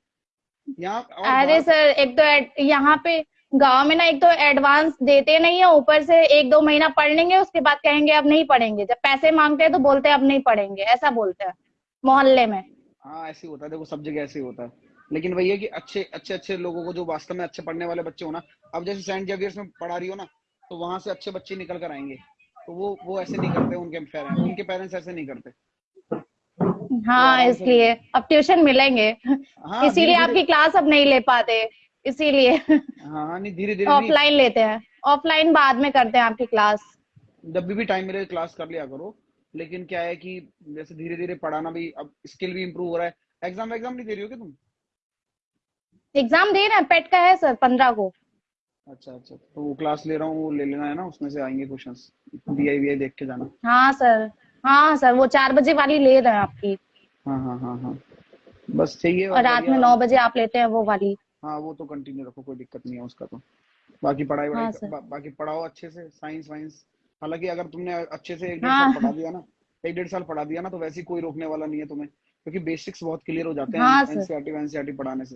यहाँ अरे सर एक तो यहाँ पे गाँव में ना एक तो एडवांस देते नहीं है ऊपर से एक दो महीना पढ़ लेंगे उसके बाद कहेंगे अब नहीं पढ़ेंगे। जब पैसे मांगते हैं तो बोलते हैं अब नहीं पढ़ेंगे ऐसा बोलते हैं मोहल्ले में। हाँ ऐसे होता है देखो सब जगह ऐसे होता है। लेकिन वही है कि अच्छे अच्छे अच्छे लोगों को जो वास्तव में अच्छे पढ़ने वाले बच्चे हो ना अब जैसे सेंट जेवियर्स में पढ़ा रही हो ना तो वहाँ से अच्छे बच्चे निकल कर आएँगे। तो वो वो ऐसे नहीं करते उनके पेरेंट्स उनके पेरेंट्स ऐसे नहीं करते। हाँ इसलिए। अब ट्यूशन मिलेंगे। हाँ इसीलिए आपकी क्लास अब नहीं ले पाते। इसीलिए। हाँ नहीं धीरे धीरे ऑफलाइन लेते हैं। ऑफलाइन बाद में करते हैं आपकी क्लास जब भी टाइम मिले क्लास कर लिया करो। लेकिन क्या है कि जैसे धीरे धीरे पढ़ाना भी अब स्किल भी इम्प्रूव हो रहा है। एग्ज़ाम एग्ज़ाम नहीं दे रही हो क्या तुम? एग्ज़ाम दे रहे हैं पेट का है सर पंद्रह को। अच्छा अच्छा। तो वो क्लास ले रहा हूँ वो ले लेना है ना उसमें से आएँगे क्वेश्चंस बीआई वीआई देख के जाना। हाँ सर। हाँ सर वो चार बजे वाली ले रहे हैं आपकी। हाँ हाँ हाँ हाँ। बस चाहिए और रात में नौ बजे आप लेते हैं वो वाली। हाँ वो तो कंटिन्यू रखो कोई दिक्कत नहीं है उसका तो। बाकी पढ़ाई हाँ, बा, बाकी पढ़ाओ अच्छे से साइंस वाइंस हालाँकि अगर तुमने अच्छे से एक डेढ़ हाँ। साल पढ़ा दिया ना एक डेढ़ साल पढ़ा दिया ना तो वैसे कोई रोकने वाला नहीं है तुम्हें क्योंकि बेसिक्स बहुत क्लियर हो जाते हाँ, हैं सर। एनसीईआरटी एनसीईआरटी पढ़ाने से।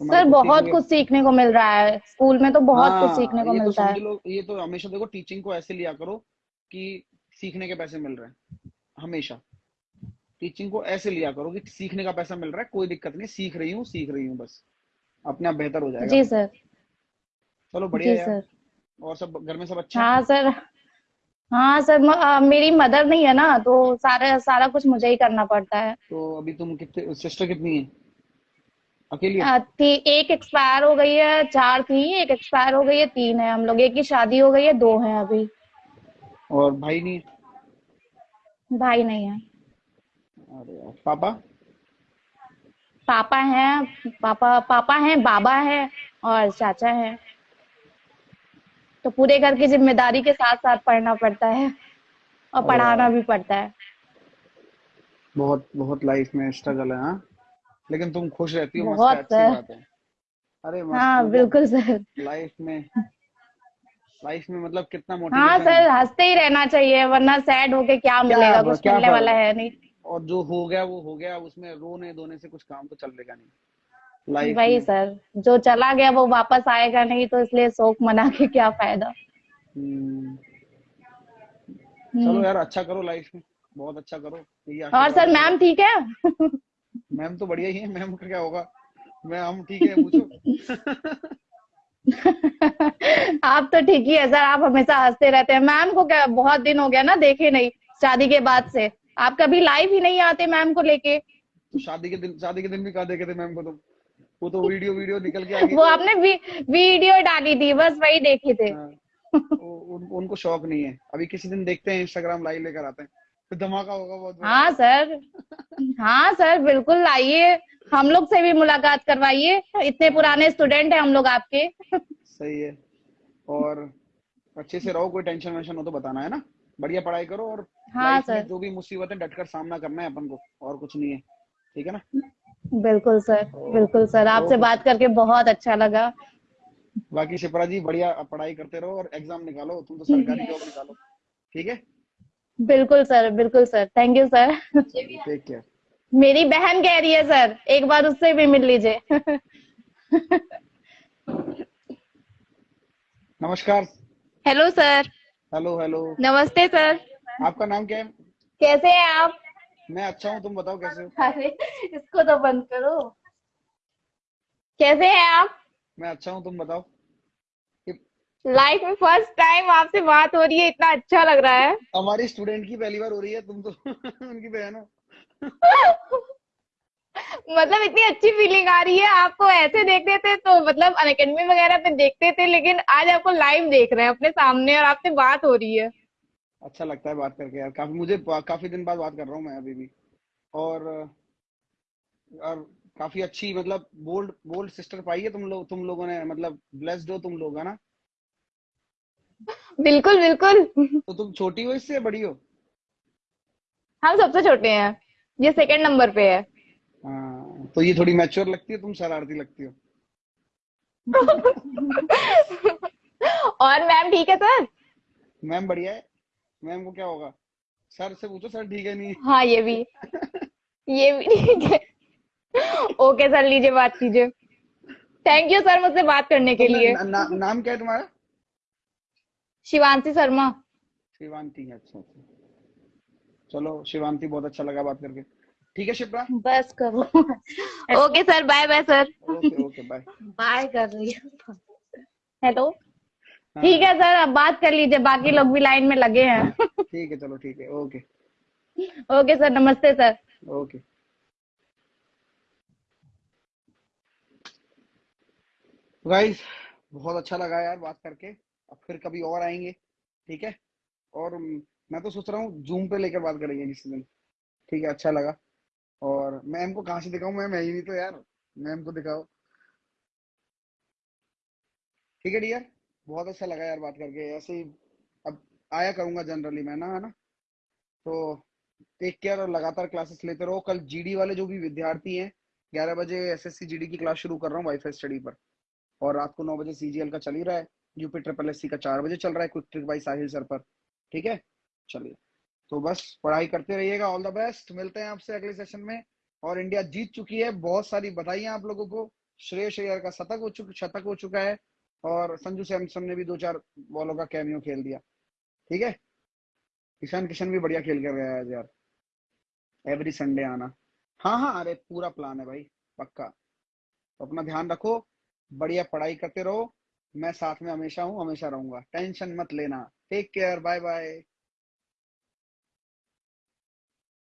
सर बहुत कुछ सीखने को मिल रहा है स्कूल में तो बहुत कुछ हाँ, सीखने को तो मिलता है। ये तो हमेशा देखो टीचिंग को ऐसे लिया करो कि सीखने के पैसे मिल रहे हैं हमेशा। टीचिंग को ऐसे लिया करो कि सीखने का पैसा मिल रहा है कोई दिक्कत नहीं सीख रही हूँ सीख रही हूँ बस। अपने आप बेहतर हो जाएगा। जी सर। चलो बढ़िया जी सर। और सब घर में सब अच्छा हाँ? सर। हाँ सर म- आ, मेरी मदर नहीं है ना तो सारा सारा कुछ मुझे ही करना पड़ता है। तो अभी तुम कितने सिस्टर कितनी है? अकेली थी एक एक्सपायर हो गई है चार थी एक एक्सपायर हो गई है तीन है। हम लोग एक की शादी हो गई है दो हैं अभी। और भाई नहीं? भाई नहीं है। अरे यार पापा? पापा हैं पापा पापा हैं बाबा है और चाचा है। तो पूरे घर की ज़िम्मेदारी के साथ साथ पढ़ना पड़ता है और पढ़ाना भी पड़ता है। बहुत बहुत लाइफ में स्ट्रगल है हाँ? लेकिन तुम खुश रहती हो बहुत, अच्छी। बात है। अरे हाँ बिल्कुल सर। लाइफ में लाइफ में मतलब कितना हाँ सर हँसते ही रहना चाहिए वरना सैड होके क्या मिलेगा? कुछ क्या मिलने वाला है नहीं। और जो हो गया वो हो गया उसमें रोने धोने से कुछ काम तो चलेगा नहीं। लाइफ वही सर जो चला गया वो वापस आएगा नहीं तो इसलिए शोक मना के क्या फ़ायदा? हम्म, हम्म। चलो यार अच्छा करो लाइफ में बहुत अच्छा करो और सर मैम ठीक है? मैम तो बढ़िया ही है मैम का क्या होगा? मैं हम ठीक है पूछो। आप तो ठीक ही है सर आप हमेशा हँसते रहते हैं। मैम को क्या बहुत दिन हो गया ना देखे नहीं शादी के बाद से। आप कभी लाइव ही नहीं आते मैम को लेके। शादी के दिन शादी के दिन भी कहा देखे थे मैम को तुम? वो तो वीडियो वीडियो निकल के आ गई वो आपने वी, वीडियो डाली थी बस वही देखे थे। हाँ, उन, उनको शौक नहीं है। अभी किसी दिन देखते हैं इंस्टाग्राम लाइव लेकर आते हैं। तो धमाका होगा बहुत हाँ सर। हाँ सर बिल्कुल आइए। हम लोग से भी मुलाकात करवाइए। इतने पुराने स्टूडेंट हैं हम लोग आपके। सही है। और अच्छे से रहो कोई टेंशन वेंशन हो तो बताना है ना? बढ़िया पढ़ाई करो और हाँ सर। जो भी मुसीबत है डटकर सामना करना है अपन को और कुछ नहीं है ठीक है ना? बिल्कुल सर बिल्कुल सर। आपसे ओके। बात करके बहुत अच्छा लगा। बाकी शिप्रा जी बढ़िया पढ़ाई करते रहो और एग्ज़ाम निकालो तुम तो सरकारी जॉब निकालो ठीक है? बिल्कुल सर बिल्कुल sir. Thank you sir. Take care मेरी बहन कह रही है सर एक बार उससे भी मिल लीजिए। नमस्कार। हेलो सर हेलो हेलो नमस्ते सर आपका नाम क्या है? कैसे हैं आप? मैं अच्छा हूँ तुम बताओ कैसे हो? अरे इसको तो बंद करो। कैसे हैं आप? मैं अच्छा हूँ तुम बताओ। लाइफ में फ़र्स्ट टाइम आपसे बात हो रही है इतना अच्छा लग रहा है। हमारी स्टूडेंट की पहली बार हो रही है तुम तो उनकी बहन हो। मतलब इतनी अच्छी फीलिंग आ रही है आपको ऐसे देखते थे तो मतलब अनकेडमी वगैरह पे देखते थे लेकिन आज आपको लाइव देख रहे हैं अपने सामने और आपसे बात हो रही है। अच्छा लगता है बात करके यार काफ़ी मुझे काफ़ी दिन बाद बात कर रहा हूँ मैं अभी भी। और और काफ़ी अच्छी मतलब बोल्ड बोल्ड सिस्टर पाई है तुम लोग तुम लोगों ने मतलब ब्लेस्ड हो तुम लोग है ना? बिल्कुल बिल्कुल। तो तुम छोटी हो इससे बड़ी हो? हम सबसे छोटे हैं ये सेकंड नंबर पे है हाँ। तो ये थोड़ी मैच्योर लगती है तुम शरारती लगती हो। और मैम ठीक है सर? मैम बढ़िया है। मैम को क्या होगा? सर से पूछो सर ठीक है नहीं हाँ। ये भी। ये भी ठीक है। ओके सर लीजिए बात कीजिए। थैंक यू सर मुझसे बात करने के तो लिए। ना, ना, नाम क्या है तुम्हारा? शिवांशी शर्मा। शिवांती अच्छा अच्छा। चलो शिवांती बहुत अच्छा लगा बात करके। ठीक है शिप्रा? बस करो। Okay sir bye bye sir okay bye bye कर रही है। हेलो हाँ। ठीक है सर अब बात कर लीजिए बाकी लोग भी लाइन में लगे हैं। ठीक है चलो ठीक है ओके। ओके सर नमस्ते सर। ओके। गाइस बहुत अच्छा लगा यार बात करके। अब फिर कभी और आएँगे ठीक है? और मैं तो सोच रहा हूँ जूम पे लेकर बात करेंगे किसी दिन। ठीक है अच्छा लगा। और मैम को कहाँ से दिखाऊँ? मैम, है ही नहीं तो यार। मैम को दिखाओ ठीक है डियर बहुत अच्छा लगा यार बात करके। ऐसे ही अब आया करूँगा जनरली मैं ना, है ना? तो टेक केयर और लगातार क्लासेस लेते रहो। कल जीडी वाले जो भी विद्यार्थी हैं, ग्यारह बजे एसएससी जीडी की क्लास शुरू कर रहा हूँ वाईफाई स्टडी पर। और रात को नौ बजे सीजीएल का चल ही रहा है। यूपी ट्रिपल एस का चार बजे चल रहा है quick trick by Sahil sir पर। ठीक है? चलिए। तो बस पढ़ाई करते रहिएगा ऑल द बेस्ट मिलते हैं आपसे अगले सेशन में। और इंडिया जीत चुकी है, बहुत सारी बधाई आप लोगों को। श्रेयस अय्यर का शतक हो चुका, शतक हो चुका है। और संजू सैमसन ने भी दो चार बॉलों का कैमियो खेल दिया। ठीक है? ईशान किशन भी बढ़िया खेल कर गया है यार। एवरी संडे आना। हाँ हाँ अरे पूरा प्लान है भाई, पक्का। तो अपना ध्यान रखो, बढ़िया पढ़ाई करते रहो। मैं साथ में हमेशा हूँ, हमेशा रहूँगा। टेंशन मत लेना। Take care bye bye